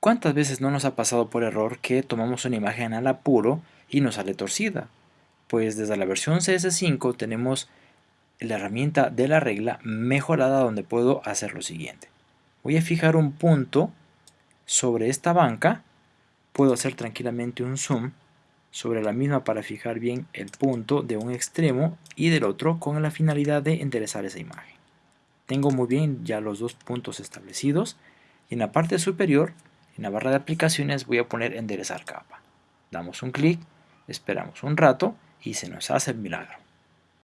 ¿Cuántas veces no nos ha pasado por error que tomamos una imagen al apuro y nos sale torcida? Pues desde la versión CS5 tenemos la herramienta de la regla mejorada donde puedo hacer lo siguiente. Voy a fijar un punto sobre esta banca, puedo hacer tranquilamente un zoom sobre la misma para fijar bien el punto de un extremo y del otro con la finalidad de enderezar esa imagen. Tengo muy bien ya los dos puntos establecidos y en la parte superior, en la barra de aplicaciones voy a poner enderezar capa. Damos un clic, esperamos un rato y se nos hace el milagro.